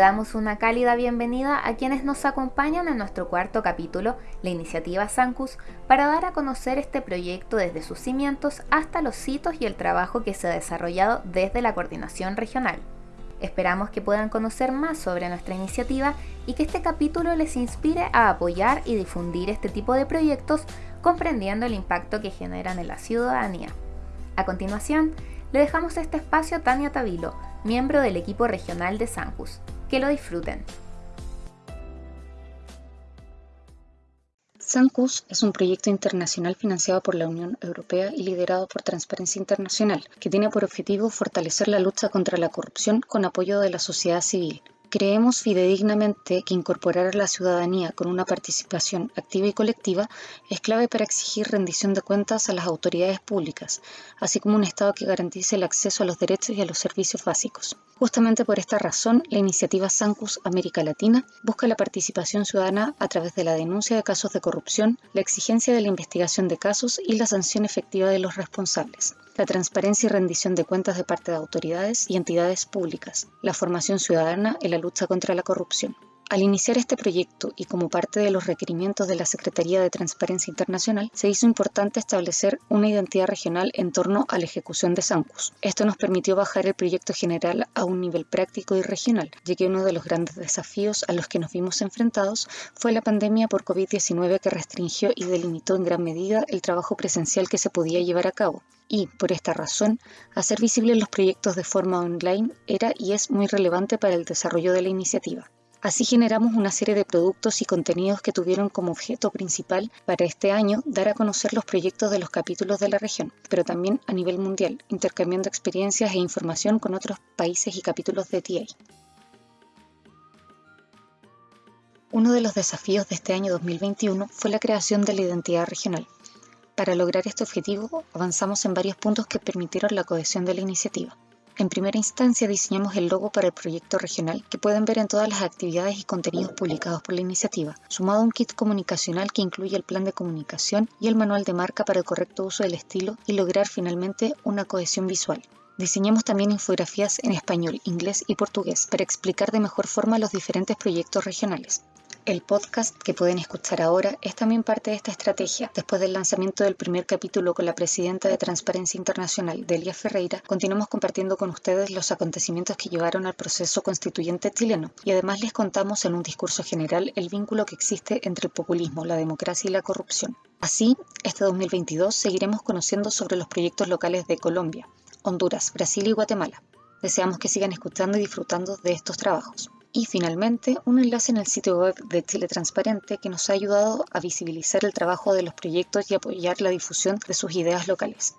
damos una cálida bienvenida a quienes nos acompañan en nuestro cuarto capítulo, la iniciativa Sancus, para dar a conocer este proyecto desde sus cimientos hasta los hitos y el trabajo que se ha desarrollado desde la coordinación regional. Esperamos que puedan conocer más sobre nuestra iniciativa y que este capítulo les inspire a apoyar y difundir este tipo de proyectos comprendiendo el impacto que generan en la ciudadanía. A continuación, le dejamos este espacio a Tania Tavilo, miembro del equipo regional de Sancus. Que lo disfruten. SANCUS es un proyecto internacional financiado por la Unión Europea y liderado por Transparencia Internacional, que tiene por objetivo fortalecer la lucha contra la corrupción con apoyo de la sociedad civil. Creemos fidedignamente que incorporar a la ciudadanía con una participación activa y colectiva es clave para exigir rendición de cuentas a las autoridades públicas, así como un Estado que garantice el acceso a los derechos y a los servicios básicos. Justamente por esta razón, la iniciativa Sancus América Latina busca la participación ciudadana a través de la denuncia de casos de corrupción, la exigencia de la investigación de casos y la sanción efectiva de los responsables la transparencia y rendición de cuentas de parte de autoridades y entidades públicas, la formación ciudadana en la lucha contra la corrupción. Al iniciar este proyecto y como parte de los requerimientos de la Secretaría de Transparencia Internacional, se hizo importante establecer una identidad regional en torno a la ejecución de SANCUS. Esto nos permitió bajar el proyecto general a un nivel práctico y regional, ya que uno de los grandes desafíos a los que nos vimos enfrentados fue la pandemia por COVID-19 que restringió y delimitó en gran medida el trabajo presencial que se podía llevar a cabo. Y, por esta razón, hacer visibles los proyectos de forma online era y es muy relevante para el desarrollo de la iniciativa. Así generamos una serie de productos y contenidos que tuvieron como objeto principal para este año dar a conocer los proyectos de los capítulos de la región, pero también a nivel mundial, intercambiando experiencias e información con otros países y capítulos de TA. Uno de los desafíos de este año 2021 fue la creación de la identidad regional. Para lograr este objetivo, avanzamos en varios puntos que permitieron la cohesión de la iniciativa. En primera instancia diseñamos el logo para el proyecto regional que pueden ver en todas las actividades y contenidos publicados por la iniciativa, sumado a un kit comunicacional que incluye el plan de comunicación y el manual de marca para el correcto uso del estilo y lograr finalmente una cohesión visual. Diseñamos también infografías en español, inglés y portugués para explicar de mejor forma los diferentes proyectos regionales. El podcast que pueden escuchar ahora es también parte de esta estrategia. Después del lanzamiento del primer capítulo con la presidenta de Transparencia Internacional, Delia Ferreira, continuamos compartiendo con ustedes los acontecimientos que llevaron al proceso constituyente chileno y además les contamos en un discurso general el vínculo que existe entre el populismo, la democracia y la corrupción. Así, este 2022 seguiremos conociendo sobre los proyectos locales de Colombia, Honduras, Brasil y Guatemala. Deseamos que sigan escuchando y disfrutando de estos trabajos. Y finalmente, un enlace en el sitio web de Chile Transparente que nos ha ayudado a visibilizar el trabajo de los proyectos y apoyar la difusión de sus ideas locales.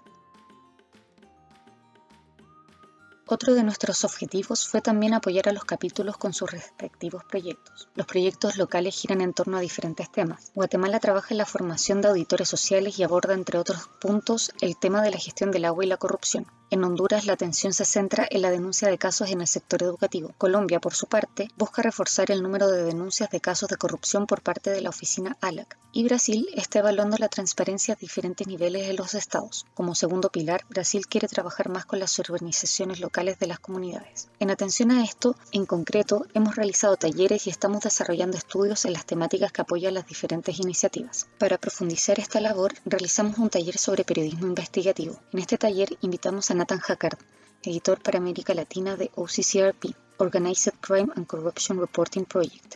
Otro de nuestros objetivos fue también apoyar a los capítulos con sus respectivos proyectos. Los proyectos locales giran en torno a diferentes temas. Guatemala trabaja en la formación de auditores sociales y aborda, entre otros puntos, el tema de la gestión del agua y la corrupción. En Honduras la atención se centra en la denuncia de casos en el sector educativo. Colombia, por su parte, busca reforzar el número de denuncias de casos de corrupción por parte de la oficina ALAC. Y Brasil está evaluando la transparencia a diferentes niveles en los estados. Como segundo pilar, Brasil quiere trabajar más con las organizaciones locales de las comunidades. En atención a esto, en concreto, hemos realizado talleres y estamos desarrollando estudios en las temáticas que apoyan las diferentes iniciativas. Para profundizar esta labor, realizamos un taller sobre periodismo investigativo. En este taller invitamos a Nathan Hackard, editor para América Latina de OCCRP, Organized Crime and Corruption Reporting Project,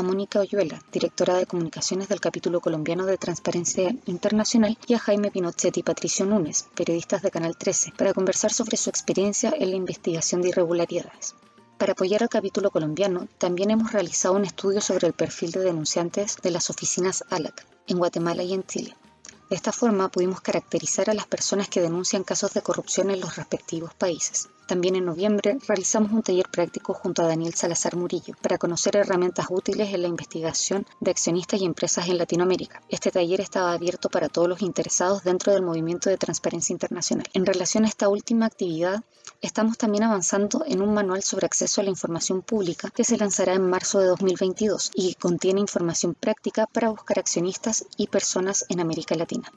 a Mónica Oyuela, directora de comunicaciones del capítulo colombiano de Transparencia Internacional, y a Jaime Pinochet y Patricio Núñez, periodistas de Canal 13, para conversar sobre su experiencia en la investigación de irregularidades. Para apoyar al capítulo colombiano, también hemos realizado un estudio sobre el perfil de denunciantes de las oficinas ALAC en Guatemala y en Chile. De esta forma pudimos caracterizar a las personas que denuncian casos de corrupción en los respectivos países. También en noviembre realizamos un taller práctico junto a Daniel Salazar Murillo para conocer herramientas útiles en la investigación de accionistas y empresas en Latinoamérica. Este taller estaba abierto para todos los interesados dentro del movimiento de transparencia internacional. En relación a esta última actividad, estamos también avanzando en un manual sobre acceso a la información pública que se lanzará en marzo de 2022 y contiene información práctica para buscar accionistas y personas en América Latina.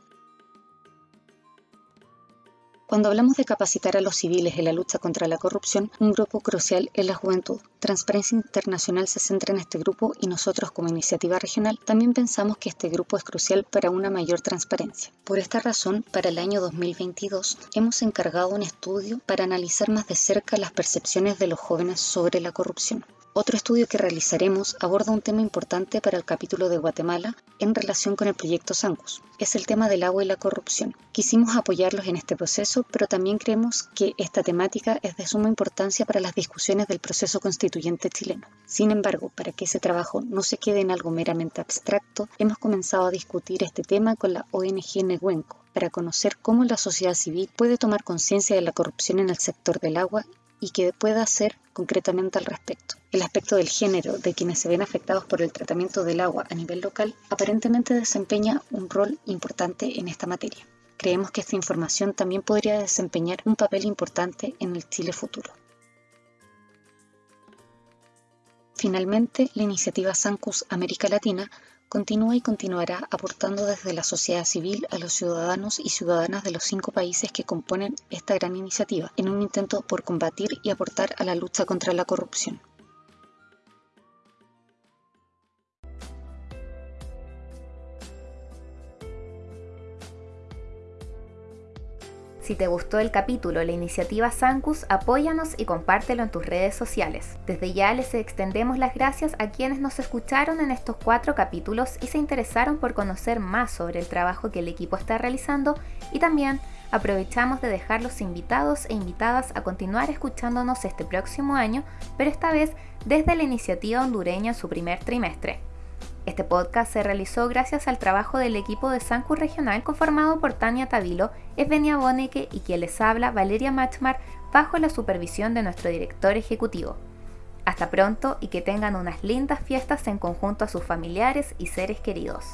Cuando hablamos de capacitar a los civiles en la lucha contra la corrupción, un grupo crucial es la juventud. Transparencia Internacional se centra en este grupo y nosotros como iniciativa regional también pensamos que este grupo es crucial para una mayor transparencia. Por esta razón, para el año 2022 hemos encargado un estudio para analizar más de cerca las percepciones de los jóvenes sobre la corrupción. Otro estudio que realizaremos aborda un tema importante para el capítulo de Guatemala en relación con el proyecto Sancus. Es el tema del agua y la corrupción. Quisimos apoyarlos en este proceso, pero también creemos que esta temática es de suma importancia para las discusiones del proceso constituyente chileno. Sin embargo, para que ese trabajo no se quede en algo meramente abstracto, hemos comenzado a discutir este tema con la ONG Nehuenco para conocer cómo la sociedad civil puede tomar conciencia de la corrupción en el sector del agua y qué pueda hacer concretamente al respecto. El aspecto del género de quienes se ven afectados por el tratamiento del agua a nivel local aparentemente desempeña un rol importante en esta materia. Creemos que esta información también podría desempeñar un papel importante en el Chile futuro. Finalmente, la iniciativa Sancus América Latina continúa y continuará aportando desde la sociedad civil a los ciudadanos y ciudadanas de los cinco países que componen esta gran iniciativa, en un intento por combatir y aportar a la lucha contra la corrupción. Si te gustó el capítulo, la iniciativa Sancus, apóyanos y compártelo en tus redes sociales. Desde ya les extendemos las gracias a quienes nos escucharon en estos cuatro capítulos y se interesaron por conocer más sobre el trabajo que el equipo está realizando y también aprovechamos de dejarlos invitados e invitadas a continuar escuchándonos este próximo año, pero esta vez desde la iniciativa hondureña en su primer trimestre. Este podcast se realizó gracias al trabajo del equipo de Sancu Regional conformado por Tania Tavilo, Evenia Boneke y quien les habla Valeria Machmar bajo la supervisión de nuestro director ejecutivo. Hasta pronto y que tengan unas lindas fiestas en conjunto a sus familiares y seres queridos.